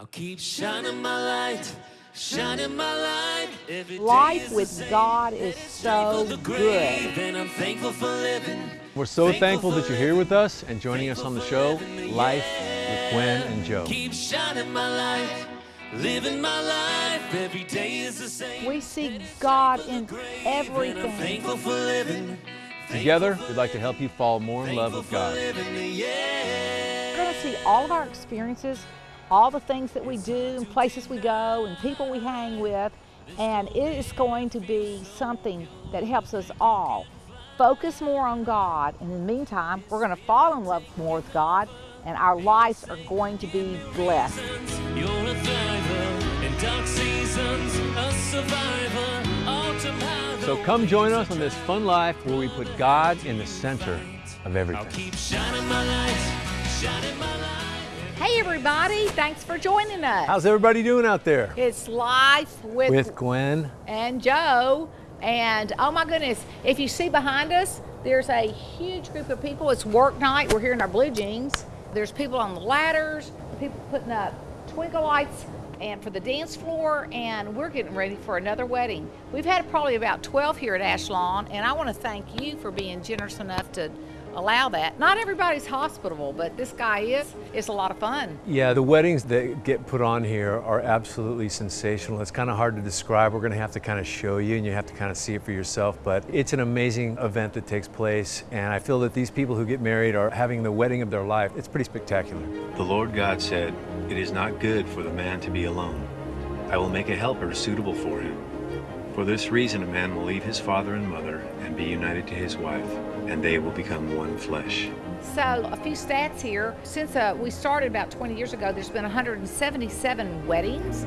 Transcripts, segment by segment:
I'll keep shining my light, shining my light. Every day Life with same. God is so the good. grave, and I'm thankful for living. We're so thankful that you're here with us and joining us on the show, Life with Gwen and Joe. Keep shining my light, living my life. Every day is the same. We see God in And I'm everything. thankful for living. Together, we'd like to help you fall more in love with God. living, yeah. We're going to see all of our experiences, all the things that we do, and places we go, and people we hang with, and it is going to be something that helps us all focus more on God. And in the meantime, we're going to fall in love more with God, and our lives are going to be blessed. You're a thriver in dark seasons, a survivor. So come join us on this fun life where we put God in the center of I'll everything. Hey, everybody, thanks for joining us. How's everybody doing out there? it's Life with, With Gwen. and Joe. And oh my goodness, if you see behind us, there's a huge group of people. It's work night. We're here in our blue jeans. There's people on the ladders, people putting up twinkle lights and for the dance floor, and we're getting ready for another wedding. We've had probably about 12 here at Ashlawn, and I want to thank you for being generous enough to allow that. Not everybody's hospitable, but this guy is. It's a lot of fun. Yeah, the weddings that get put on here are absolutely sensational. It's kind of hard to describe. We're going to have to kind of show you and you have to kind of see it for yourself. But it's an amazing event that takes place. And I feel that these people who get married are having the wedding of their life. It's pretty spectacular. The Lord God said, It is not good for the man to be alone. I will make a helper suitable for him. For this reason, a man will leave his father and mother and be united to his wife, and they will become one flesh. So, a few stats here. Since uh, we started about 20 years ago, there's been 177 weddings.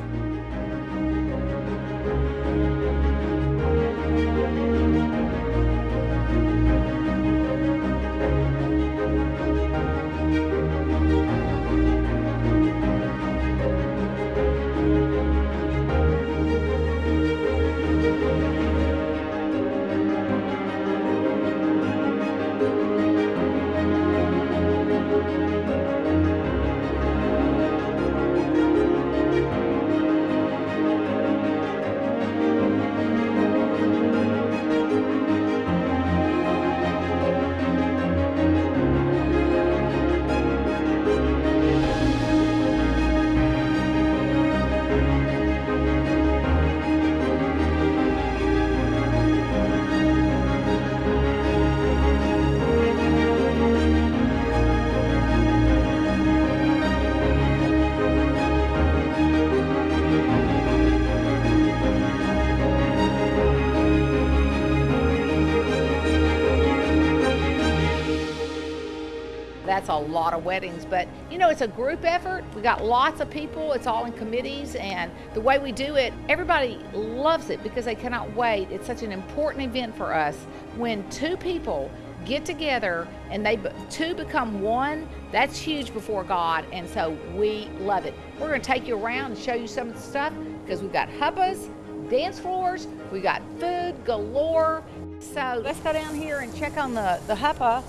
That's a lot of weddings, but you know, it's a group effort. We got lots of people, it's all in committees, and the way we do it, everybody loves it because they cannot wait. It's such an important event for us. When two people get together and they two become one, that's huge before God, and so we love it. We're going to take you around and show you some of the stuff because we've got huppas, dance floors, we got food galore. So let's go down here and check on the, the huppa.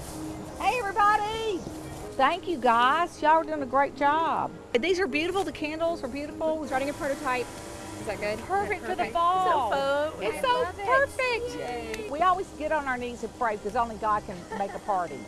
Hey, everybody! Thank you, guys. Y'all are doing a great job. These are beautiful. The candles are beautiful. We're starting a prototype. Is that good? Perfect for the Perfect. fall. So. It's I so love it. perfect. We always get on our knees and pray because only God can make a party.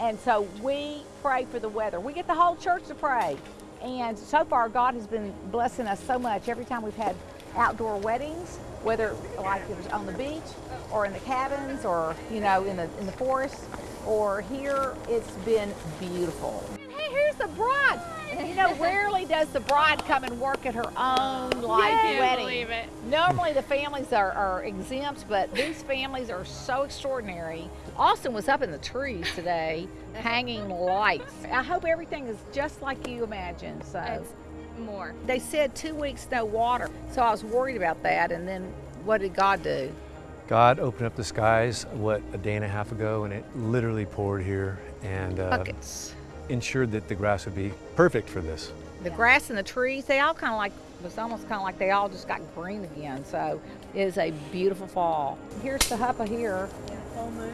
And so we pray for the weather. We get the whole church to pray. And so far, God has been blessing us so much. Every time we've had outdoor weddings, whether like it was on the beach or in the cabins or, you know, in the, in the forest or here, it's been beautiful. Hey, here's the bride. You know, rarely does the bride come and work at her own like Can't wedding. believe it. Normally the families are, are exempt, but these families are so extraordinary. Austin was up in the trees today, hanging lights. I hope everything is just like you imagined. So It's more. they said two weeks no water, so I was worried about that. And then what did God do? God opened up the skies, what, a day and a half ago, and it literally poured here and uh, ensured that the grass would be perfect for this. The grass and the trees, they all kind of like, it was almost kind of like they all just got green again. So it is a beautiful fall. Here's the huppa here.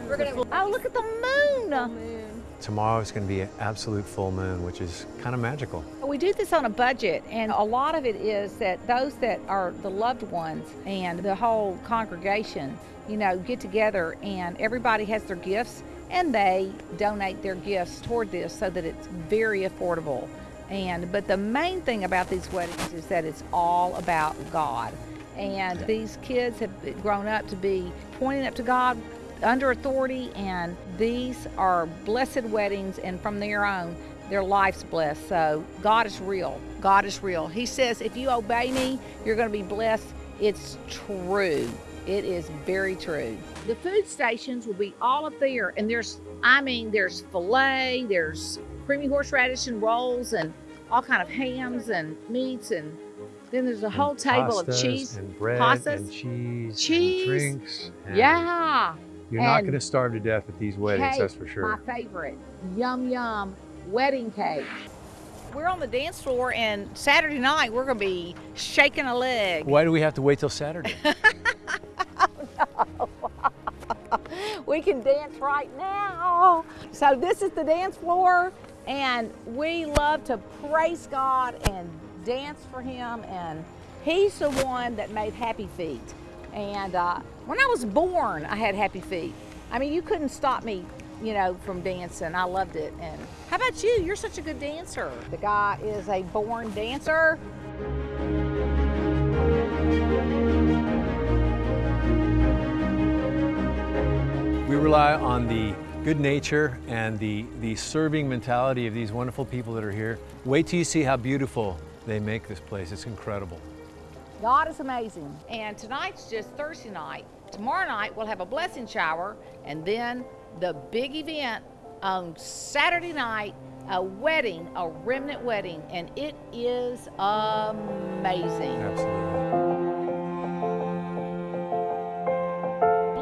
We're gonna Oh, look at the moon. moon. Tomorrow is going to be an absolute full moon, which is kind of magical. We do this on a budget, and a lot of it is that those that are the loved ones and the whole congregation, you know, get together and everybody has their gifts and they donate their gifts toward this so that it's very affordable. And but the main thing about these weddings is that it's all about God. And these kids have grown up to be pointing up to God under authority, and these are blessed weddings, and from their own, their life's blessed. So God is real. God is real. He says, if you obey me, you're going to be blessed. It's true. It is very true. The food stations will be all up there, and there's, I mean, there's filet, there's creamy horseradish and rolls, and all kind of hams and meats, and then there's a whole table of cheese, and bread pastas, and cheese, cheese. and drinks. and yeah. You're not going to starve to death at these weddings, cake, that's for sure. My favorite, yum yum, wedding cake. We're on the dance floor, and Saturday night we're gonna be shaking a leg. Why do we have to wait till Saturday? We can dance right now. So this is the dance floor, and we love to praise God and dance for Him. And He's the one that made Happy Feet. And uh, when I was born, I had Happy Feet. I mean, you couldn't stop me, you know, from dancing. I loved it. And how about you? You're such a good dancer. The guy is a born dancer. We rely on the good nature and the, the serving mentality of these wonderful people that are here. Wait till you see how beautiful they make this place. It's incredible. God is amazing. And tonight's just Thursday night. Tomorrow night we'll have a blessing shower and then the big event on Saturday night, a wedding, a remnant wedding, and it is amazing. Absolutely.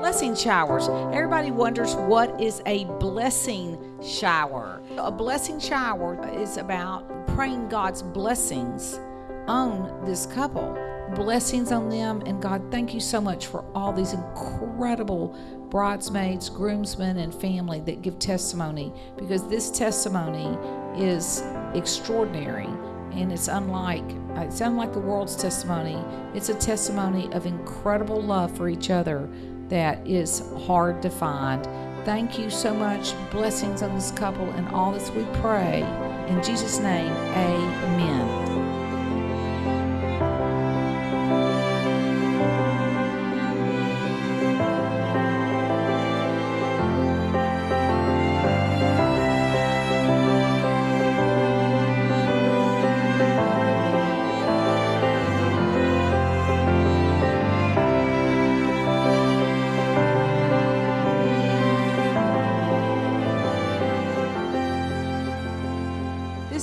Blessing showers. Everybody wonders what is a blessing shower. A blessing shower is about praying God's blessings on this couple. Blessings on them, and God, thank you so much for all these incredible bridesmaids, groomsmen, and family that give testimony because this testimony is extraordinary and it's unlike it's unlike the world's testimony. It's a testimony of incredible love for each other that is hard to find. Thank you so much. Blessings on this couple and all this we pray. In Jesus' name, amen.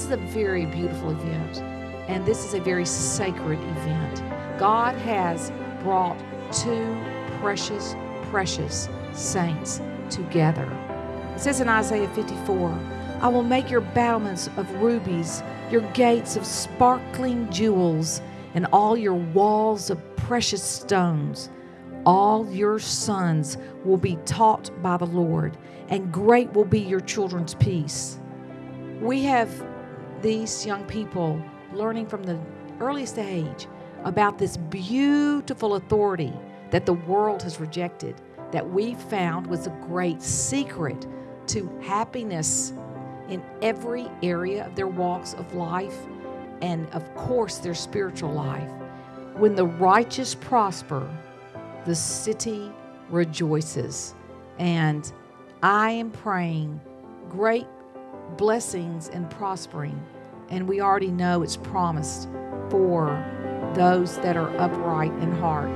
This is a very beautiful event, and this is a very sacred event. God has brought two precious, precious saints together. It says in Isaiah 54 I will make your battlements of rubies, your gates of sparkling jewels, and all your walls of precious stones. All your sons will be taught by the Lord, and great will be your children's peace. We have these young people learning from the earliest age about this beautiful authority that the world has rejected, that we found was a great secret to happiness in every area of their walks of life and, of course, their spiritual life. When the righteous prosper, the city rejoices. And I am praying great blessings and prospering. And we already know it's promised for those that are upright in heart.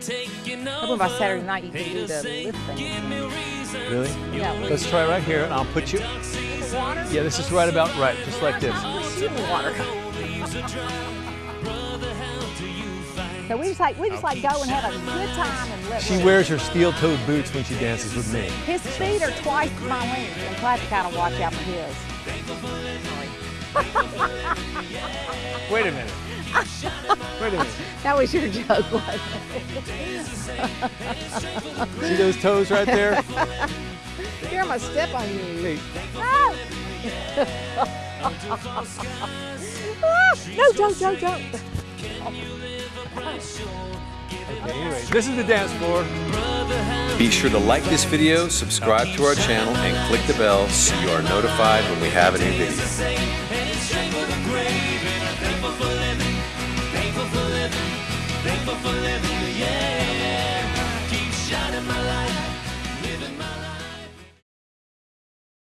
Taking Hoping by over. Saturday night you can do the lift thing. Give me reasons. Really? Yeah. Let's try right here, and I'll put you. Water? Yeah, this is right about right, just like this. Push you in the water. So we just like we just like go and have a good time and let She wears her steel-toed boots when she dances with me. His feet are twice my length, and so I have to kind of watch out for his. Wait a minute. Wait a minute. That was your joke, wasn't it? See those toes right there? Here, I'm gonna step on you. Hey, Ah! Ah! no, don't, don't, don't. okay, anyway, this is the dance floor. Be sure to like this video, subscribe to our channel, and click the bell so you are notified when we have a new video. Yeah.